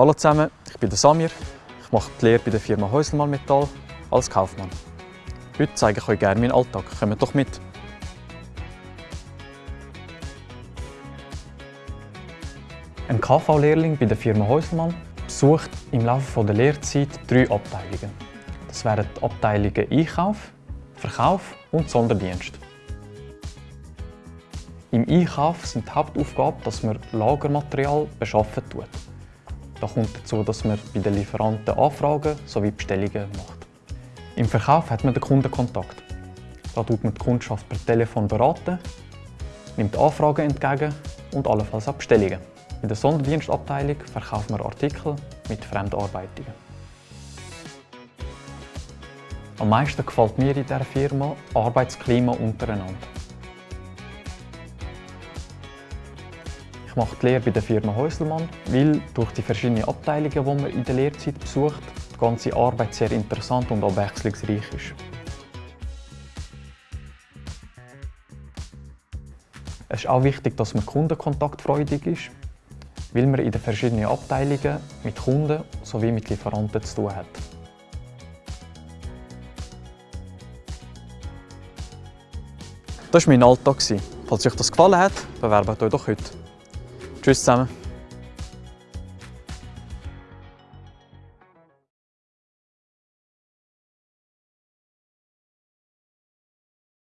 Hallo zusammen, ich bin Samir. Ich mache die Lehre bei der Firma Häuselmann Metall als Kaufmann. Heute zeige ich euch gerne meinen Alltag. Kommt doch mit! Ein KV-Lehrling bei der Firma Häuselmann besucht im Laufe der Lehrzeit drei Abteilungen. Das wären die Abteilungen Einkauf, Verkauf und Sonderdienst. Im Einkauf sind die Hauptaufgabe, dass man Lagermaterial beschaffen tut. Da kommt dazu, dass man bei den Lieferanten Anfragen sowie Bestellungen macht. Im Verkauf hat man den Kundenkontakt. Da tut man die Kundschaft per Telefon beraten, nimmt Anfragen entgegen und allenfalls auch Bestellungen. In der Sonderdienstabteilung verkauft man Artikel mit Fremdarbeitungen. Am meisten gefällt mir in dieser Firma Arbeitsklima untereinander. Ich mache die Lehre bei der Firma Häuselmann, weil durch die verschiedenen Abteilungen, die man in der Lehrzeit besucht, die ganze Arbeit sehr interessant und abwechslungsreich ist. Es ist auch wichtig, dass man kundenkontaktfreudig ist, weil man in den verschiedenen Abteilungen mit Kunden sowie mit Lieferanten zu tun hat. Das war mein Alltag. Falls euch das gefallen hat, bewerbt euch doch heute. Tschüss zusammen.